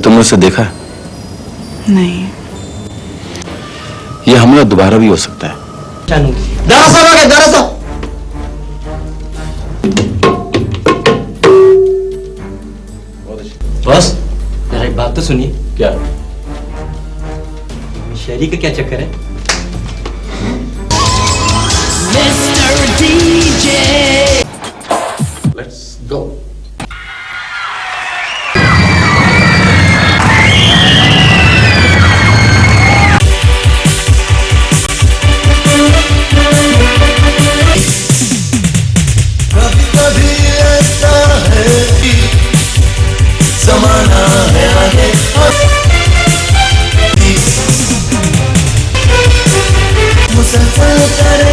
तुमने उसे देखा? है नहीं। यह हमला दोबारा भी हो सकता है। जानू दारा साहब आ गए दारा साहब। बॉस जरा एक बात तो सुनिए। क्या? शहरी का क्या चक्कर है? लेट्स गो कभी मुसलसल करे